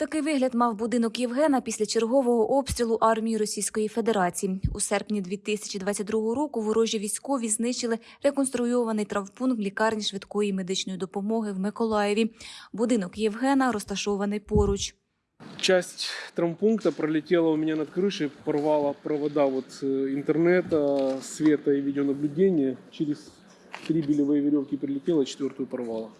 Такий вигляд мав будинок Євгена після чергового обстрілу армії Російської Федерації. У серпні 2022 року ворожі військові знищили реконструйований травмпункт лікарні швидкої медичної допомоги в Миколаєві. Будинок Євгена розташований поруч. Часть травмпункта пролетела у меня над крышей, порвала провода вот э, интернета, света и видеонаблюдения. Через три белевые веревки прилетела, четвертую порвала.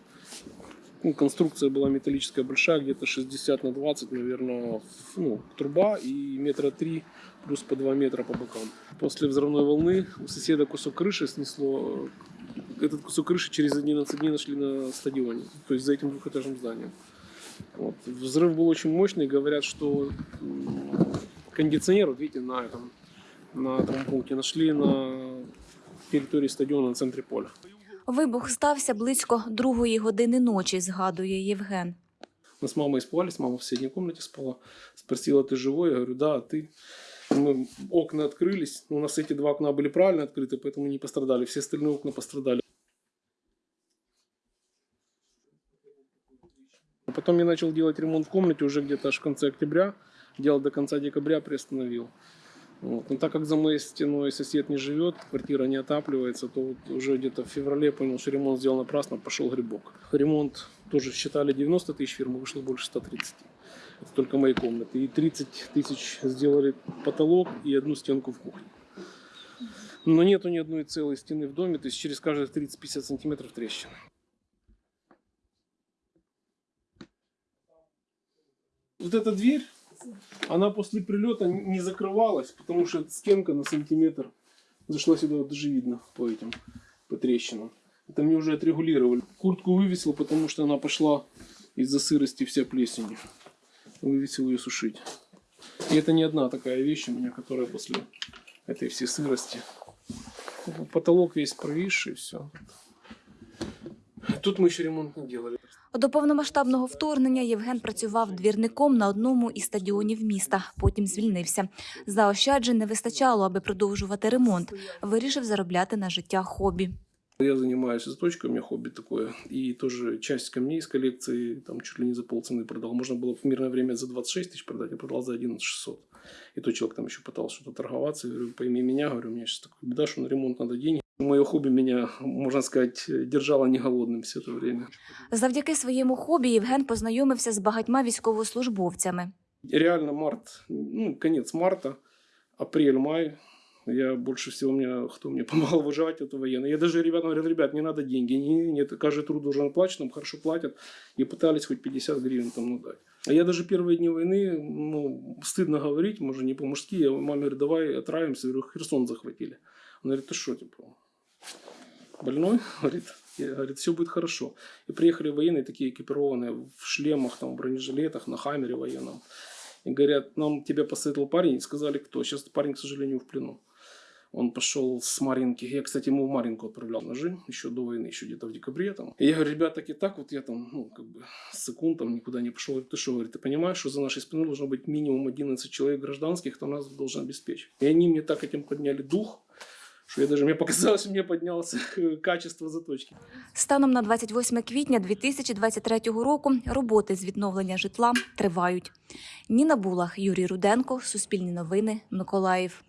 Ну, конструкция была металлическая большая, где-то 60 на 20, наверное, ну, труба и метра три плюс по 2 метра по бокам. После взрывной волны у соседа кусок крыши снесло. Этот кусок крыши через 11 дней нашли на стадионе, то есть за этим двухэтажным зданием. Вот. Взрыв был очень мощный. Говорят, что кондиционер, вот видите, на этом, на травмпункте нашли на территории стадиона на центре поля. Вибух стався близько другої години ночі, згадує Євген. Мы с мамой испугались, мама в соседней комнате спала. Спросила, ты живой? Я говорю, да, а ты? Мы, окна открылись, у нас эти два окна были правильно открыты, поэтому не пострадали. Все остальные окна пострадали. Потом я начал делать ремонт в комнате уже где-то аж в конце октября. Делал до конца декабря, приостановил. Вот. Но так как за моей стеной сосед не живет, квартира не отапливается, то вот уже где-то в феврале понял, что ремонт сделал напрасно, пошел грибок. Ремонт тоже считали 90 тысяч фирмы, вышло больше 130. Это только мои комнаты. И 30 тысяч сделали потолок и одну стенку в кухне. Но нету ни одной целой стены в доме, то есть через каждые 30-50 сантиметров трещина. Вот эта дверь, она после прилета не закрывалась, потому что стенка на сантиметр зашла сюда, вот даже видно по этим, по трещинам. Это мне уже отрегулировали. Куртку вывесил, потому что она пошла из-за сырости вся плесенью. Вывесил ее сушить. И это не одна такая вещь у меня, которая после этой всей сырости. Потолок весь провисший, все. Тут мы еще ремонт не делали. До повномасштабного вторгнення Євген працював двірником на одному із стадіонів міста. Потім звільнився. Заощаджень не вистачало, аби продовжувати ремонт. Вирішив заробляти на життя хобі. Я занимаюсь заточкой, у меня хобби такое. И тоже часть камней из коллекции, там чуть ли не за полцены продал. Можно было в мирное время за 26 тысяч продать, я продал за 11 600. И то человек там еще пытался что-то торговаться. Я говорю, пойми меня, говорю, у меня сейчас такая беда, что на ремонт надо денег. Мое хобби меня, можно сказать, держало не голодным все это время. Завдяки своєму хобі Євген познайомився з багатьма військовослужбовцями. Реально март, ну, конец марта, апрель-май. Я больше всего, мне, кто мне помогал выживать, это военные. Я даже ребятам говорил, ребят, не надо деньги, не, нет, каждый труд должен оплачен, нам хорошо платят. И пытались хоть 50 гривен там ну, дать. А я даже первые дни войны, ну, стыдно говорить, может, не по-мужски. Я маме говорю, давай отравимся. Я говорю, Херсон захватили. Он говорит, ты что, типа, больной? Говорит, говорит, все будет хорошо. И приехали военные такие экипированные в шлемах, там, в бронежилетах, на хаммере военном. И говорят, нам тебя посоветовал парень, и сказали, кто. Сейчас парень, к сожалению, в плену. Он пошел с Маринки. Я, кстати, ему в Маринку отправлял ножи еще до войны, еще где-то в декабре. Там. И я говорю, ребят, так и так, вот я там, ну, как бы, секунд там никуда не пошел. Ты что, говорит, ты понимаешь, что за нашей спиной должно быть минимум 11 человек гражданских, кто нас должен обеспечить. И они мне так этим подняли дух, что я даже, мені показалось, мені піднялося качество заточки. Станом на 28 квітня 2023 року роботи з відновлення житла тривають. Ніна Булах, Юрій Руденко, Суспільні новини, Миколаїв.